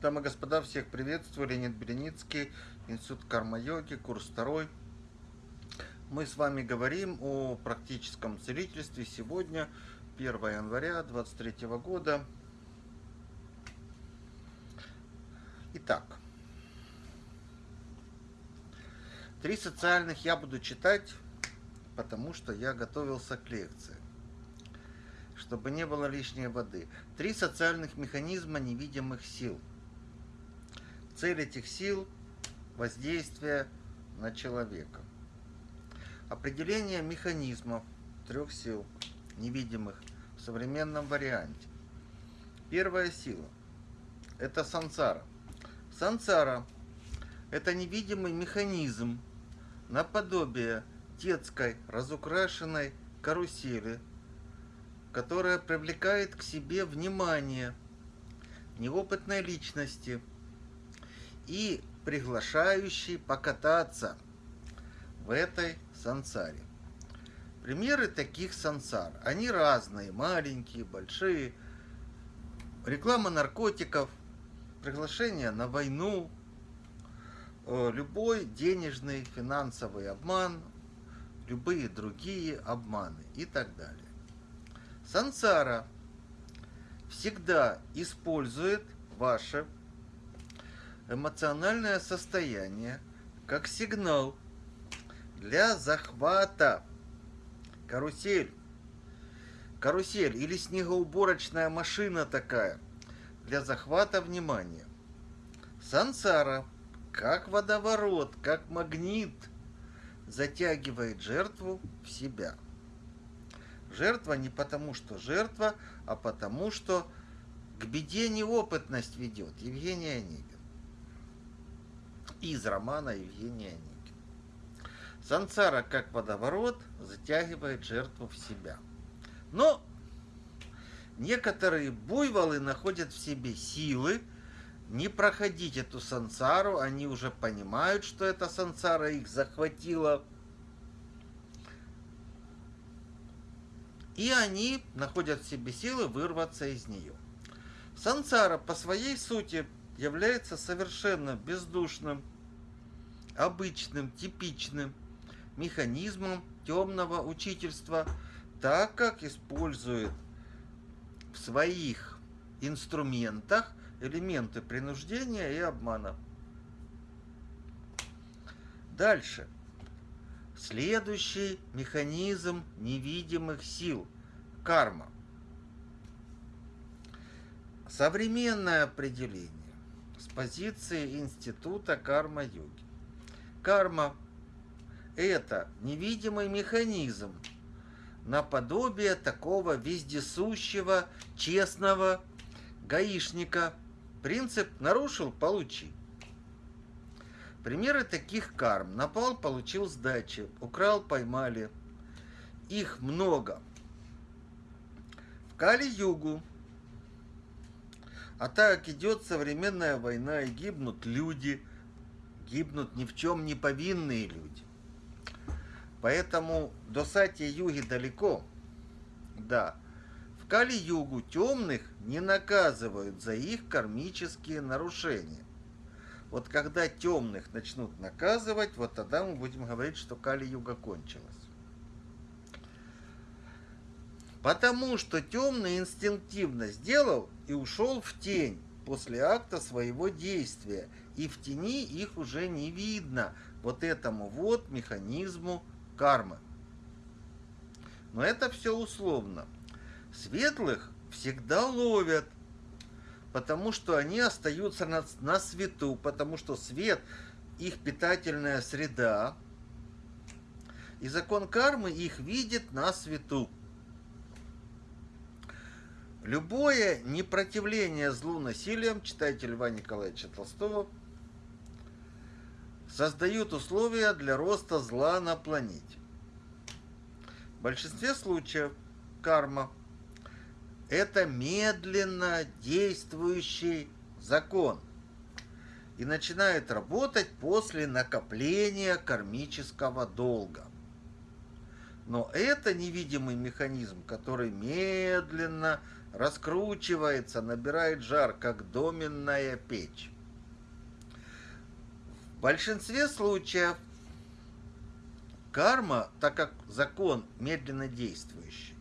Дамы и господа, всех приветствую. Леонид Береницкий, Институт карма-йоги, курс второй. Мы с вами говорим о практическом целительстве сегодня, 1 января 2023 года. Итак, три социальных я буду читать, потому что я готовился к лекции чтобы не было лишней воды. Три социальных механизма невидимых сил – Цель этих сил – воздействие на человека. Определение механизмов трех сил, невидимых, в современном варианте. Первая сила – это сансара. Сансара – это невидимый механизм наподобие детской разукрашенной карусели, которая привлекает к себе внимание неопытной личности – и приглашающий покататься в этой сансаре. Примеры таких сансар. Они разные, маленькие, большие. Реклама наркотиков, приглашение на войну, э, любой денежный финансовый обман, любые другие обманы и так далее. Сансара всегда использует ваше эмоциональное состояние как сигнал для захвата. Карусель. Карусель или снегоуборочная машина такая для захвата внимания. Сансара, как водоворот, как магнит, затягивает жертву в себя. Жертва не потому, что жертва, а потому, что к беде неопытность ведет. Евгений Онегин из романа Евгения Онегина. Сансара, как водоворот, затягивает жертву в себя. Но некоторые буйволы находят в себе силы не проходить эту сансару, они уже понимают, что эта сансара их захватила. И они находят в себе силы вырваться из нее. Сансара по своей сути является совершенно бездушным, обычным, типичным механизмом темного учительства, так как использует в своих инструментах элементы принуждения и обмана. Дальше. Следующий механизм невидимых сил – карма. Современное определение позиции Института карма-йоги. Карма – это невидимый механизм, наподобие такого вездесущего, честного гаишника. Принцип «нарушил – получи». Примеры таких карм. Напал – получил сдачи, украл – поймали. Их много. В Кали-Югу а так идет современная война, и гибнут люди, гибнут ни в чем не повинные люди. Поэтому до Сати-Юги далеко. Да, в Кали-Югу темных не наказывают за их кармические нарушения. Вот когда темных начнут наказывать, вот тогда мы будем говорить, что Кали-Юга кончилась. Потому что темный инстинктивно сделал и ушел в тень после акта своего действия. И в тени их уже не видно вот этому вот механизму кармы. Но это все условно. Светлых всегда ловят, потому что они остаются на, на свету, потому что свет их питательная среда, и закон кармы их видит на свету. Любое непротивление злу насилием, читайте Льва Николаевича Толстого, создают условия для роста зла на планете. В большинстве случаев карма – это медленно действующий закон и начинает работать после накопления кармического долга. Но это невидимый механизм, который медленно раскручивается, набирает жар, как доменная печь. В большинстве случаев карма, так как закон медленно действующий,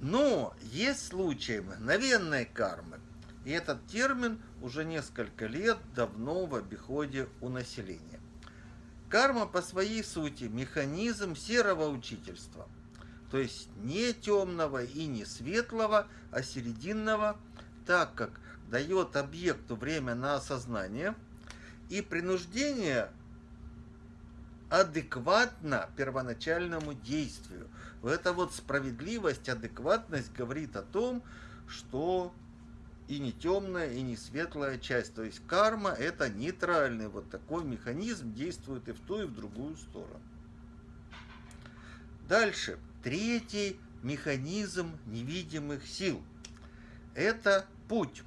но есть случаи мгновенной кармы, и этот термин уже несколько лет давно в обиходе у населения. Карма по своей сути механизм серого учительства, то есть не темного и не светлого, а серединного, так как дает объекту время на осознание, и принуждение адекватно первоначальному действию. Эта вот справедливость, адекватность говорит о том, что и не темная, и не светлая часть. То есть карма это нейтральный вот такой механизм, действует и в ту, и в другую сторону. Дальше. Третий механизм невидимых сил. Это путь.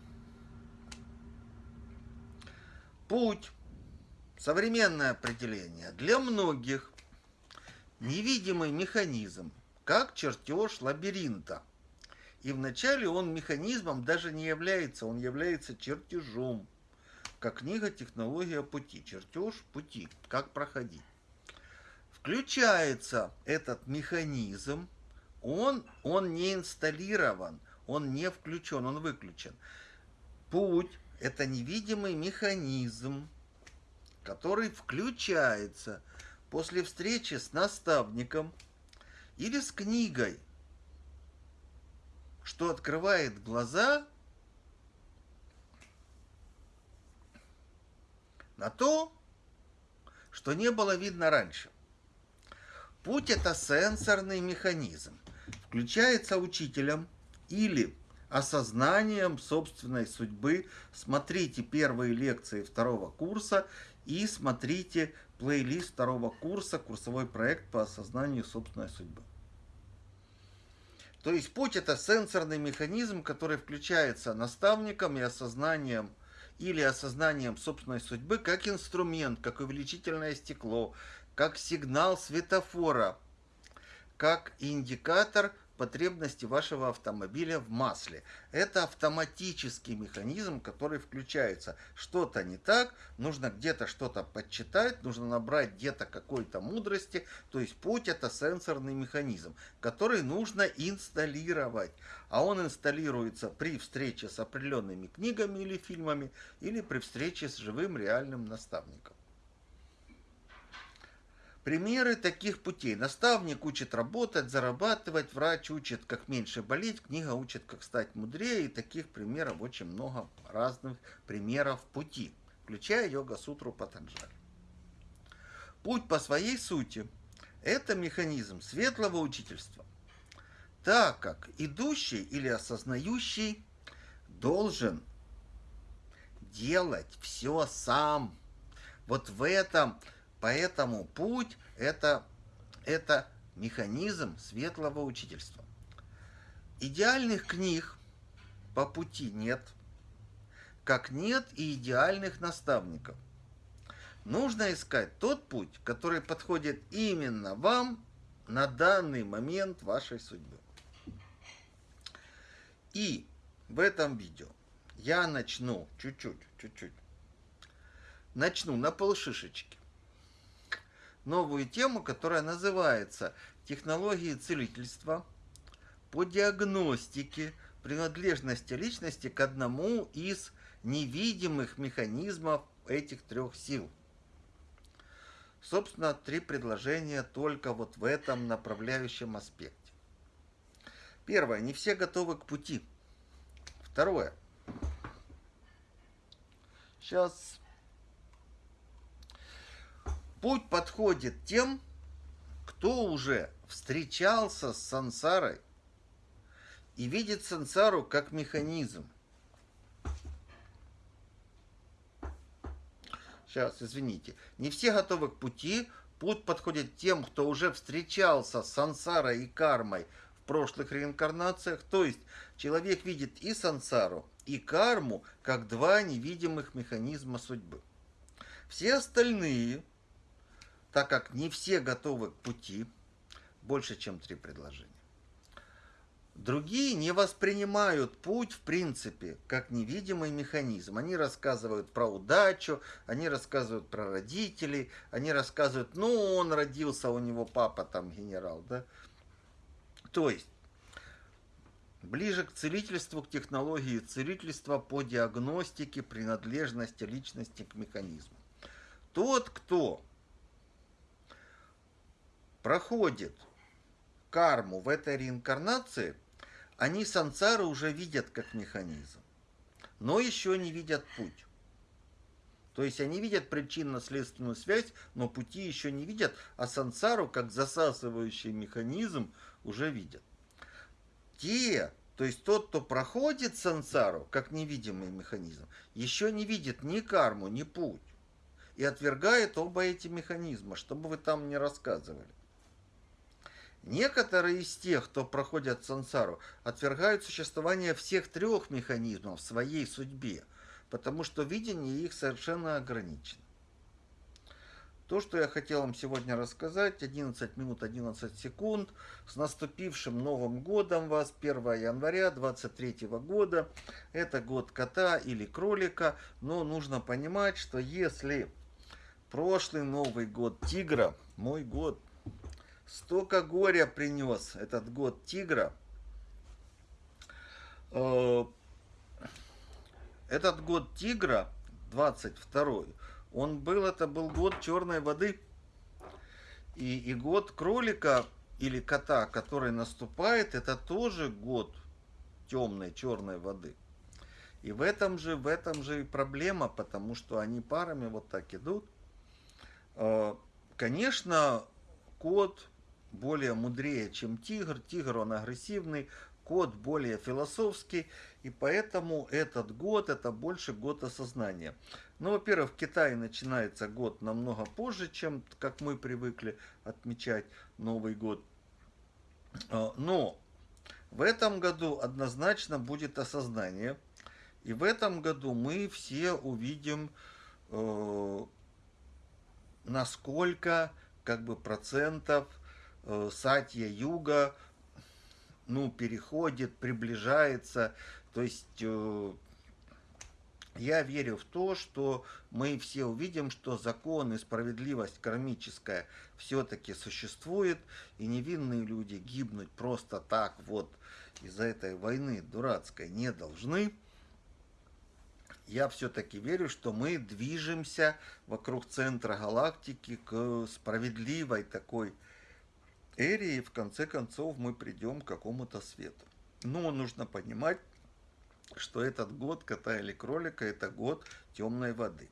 Путь, современное определение, для многих невидимый механизм, как чертеж лабиринта. И вначале он механизмом даже не является, он является чертежом, как книга «Технология пути», чертеж пути, как проходить. Включается этот механизм, он, он не инсталлирован, он не включен, он выключен. Путь это невидимый механизм, который включается после встречи с наставником или с книгой, что открывает глаза на то, что не было видно раньше. Путь – это сенсорный механизм. Включается учителем или осознанием собственной судьбы. Смотрите первые лекции второго курса и смотрите плейлист второго курса, курсовой проект по осознанию собственной судьбы. То есть путь это сенсорный механизм, который включается наставником и осознанием или осознанием собственной судьбы как инструмент, как увеличительное стекло, как сигнал светофора, как индикатор – потребности вашего автомобиля в масле. Это автоматический механизм, который включается. Что-то не так, нужно где-то что-то подчитать, нужно набрать где-то какой-то мудрости. То есть путь это сенсорный механизм, который нужно инсталлировать. А он инсталируется при встрече с определенными книгами или фильмами, или при встрече с живым реальным наставником. Примеры таких путей. Наставник учит работать, зарабатывать, врач учит, как меньше болеть, книга учит, как стать мудрее. И таких примеров очень много разных примеров пути, включая йога-сутру Патанджали. Путь по своей сути – это механизм светлого учительства, так как идущий или осознающий должен делать все сам. Вот в этом Поэтому путь это, это механизм светлого учительства. Идеальных книг по пути нет, как нет и идеальных наставников. Нужно искать тот путь, который подходит именно вам на данный момент вашей судьбы. И в этом видео я начну чуть-чуть, чуть-чуть, начну на полшишечки новую тему, которая называется «Технологии целительства по диагностике принадлежности личности к одному из невидимых механизмов этих трех сил». Собственно, три предложения только вот в этом направляющем аспекте. Первое. Не все готовы к пути. Второе. Сейчас Путь подходит тем, кто уже встречался с сансарой и видит сансару как механизм. Сейчас, извините. Не все готовы к пути. Путь подходит тем, кто уже встречался с сансарой и кармой в прошлых реинкарнациях. То есть человек видит и сансару, и карму как два невидимых механизма судьбы. Все остальные так как не все готовы к пути, больше, чем три предложения. Другие не воспринимают путь, в принципе, как невидимый механизм. Они рассказывают про удачу, они рассказывают про родителей, они рассказывают, ну, он родился, у него папа там генерал, да. То есть, ближе к целительству, к технологии целительства по диагностике принадлежности личности к механизму. Тот, кто проходит карму в этой реинкарнации, они сансары уже видят как механизм, но еще не видят путь. То есть они видят причинно-следственную связь, но пути еще не видят, а сансару как засасывающий механизм уже видят. Те, то есть тот, кто проходит сансару как невидимый механизм, еще не видит ни карму, ни путь. И отвергает оба эти механизма, чтобы вы там не рассказывали. Некоторые из тех, кто проходят сансару, отвергают существование всех трех механизмов в своей судьбе, потому что видение их совершенно ограничено. То, что я хотел вам сегодня рассказать, 11 минут 11 секунд, с наступившим Новым годом вас, 1 января 23 года, это год кота или кролика, но нужно понимать, что если прошлый Новый год тигра, мой год Столько горя принес этот год тигра. Э, этот год тигра, 22 он был, это был год черной воды. И, и год кролика или кота, который наступает, это тоже год темной черной воды. И в этом же, в этом же и проблема, потому что они парами вот так идут. Э, конечно, кот более мудрее, чем тигр. Тигр, он агрессивный, кот более философский, и поэтому этот год, это больше год осознания. Ну, во-первых, в Китае начинается год намного позже, чем как мы привыкли отмечать Новый год. А, но в этом году однозначно будет осознание. И в этом году мы все увидим, э, насколько как бы процентов Сатья Юга ну, переходит, приближается. То есть э, я верю в то, что мы все увидим, что закон и справедливость кармическая все-таки существует, и невинные люди гибнуть просто так вот из-за этой войны дурацкой не должны. Я все-таки верю, что мы движемся вокруг центра галактики к справедливой такой Эри, и в конце концов мы придем к какому-то свету. Но нужно понимать, что этот год кота или кролика – это год темной воды.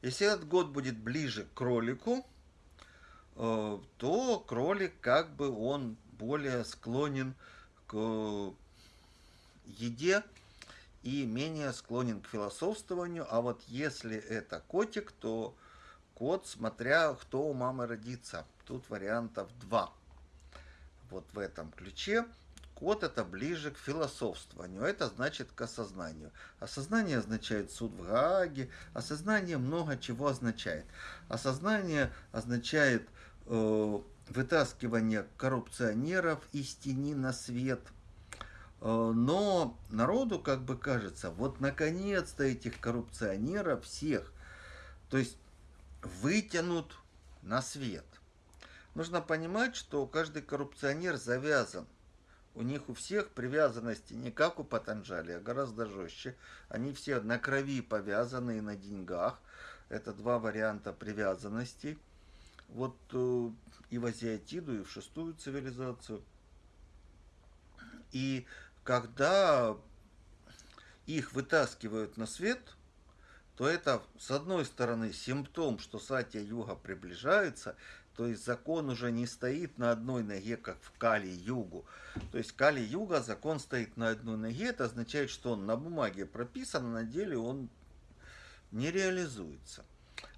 Если этот год будет ближе к кролику, э, то кролик как бы он более склонен к еде и менее склонен к философствованию. А вот если это котик, то кот, смотря кто у мамы родится. Тут вариантов два вот в этом ключе, код это ближе к философствованию, это значит к осознанию. Осознание означает суд в Гааге, осознание много чего означает. Осознание означает э, вытаскивание коррупционеров из тени на свет. Э, но народу как бы кажется, вот наконец-то этих коррупционеров всех, то есть вытянут на свет. Нужно понимать, что каждый коррупционер завязан. У них у всех привязанности не как у Патанджали, а гораздо жестче. Они все на крови повязаны и на деньгах. Это два варианта привязанности. Вот э, и в Азиатиду, и в шестую цивилизацию. И когда их вытаскивают на свет, то это, с одной стороны, симптом, что Сатья-юга приближается, то есть закон уже не стоит на одной ноге, как в Кали-Югу. То есть Кали-Юга закон стоит на одной ноге, это означает, что он на бумаге прописан, а на деле он не реализуется.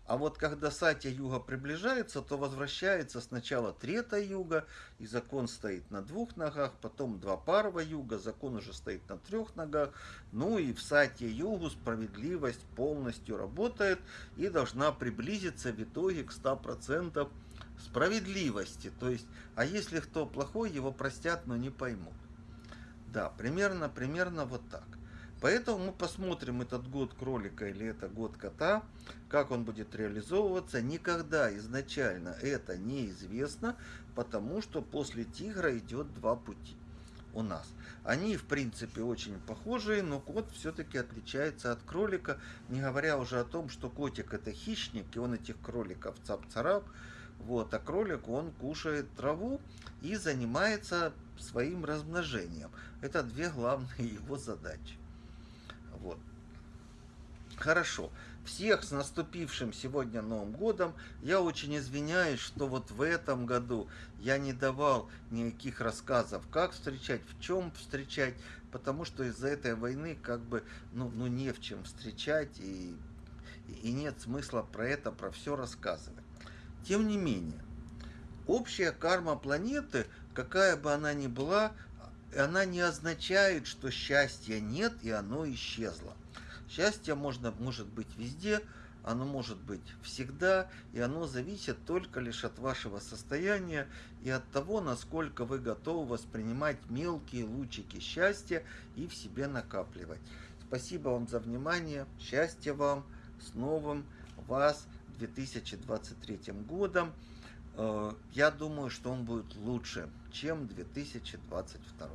А вот когда Сатья Юга приближается, то возвращается сначала Трета Юга, и закон стоит на двух ногах, потом два Парва Юга, закон уже стоит на трех ногах. Ну и в Сатья Югу справедливость полностью работает и должна приблизиться в итоге к 100% справедливости. То есть, а если кто плохой, его простят, но не поймут. Да, примерно, примерно вот так. Поэтому мы посмотрим этот год кролика или это год кота, как он будет реализовываться. Никогда изначально это неизвестно, потому что после тигра идет два пути у нас. Они, в принципе, очень похожие, но кот все-таки отличается от кролика, не говоря уже о том, что котик это хищник, и он этих кроликов цап-царап, вот, а кролик, он кушает траву и занимается своим размножением. Это две главные его задачи. Вот. Хорошо. Всех с наступившим сегодня Новым годом. Я очень извиняюсь, что вот в этом году я не давал никаких рассказов, как встречать, в чем встречать, потому что из-за этой войны как бы ну, ну не в чем встречать и, и нет смысла про это, про все рассказывать. Тем не менее, общая карма планеты, какая бы она ни была, она не означает, что счастья нет и оно исчезло. Счастье можно, может быть везде, оно может быть всегда, и оно зависит только лишь от вашего состояния и от того, насколько вы готовы воспринимать мелкие лучики счастья и в себе накапливать. Спасибо вам за внимание, счастья вам, с новым вас 2023 годом. Э, я думаю, что он будет лучше, чем 2022.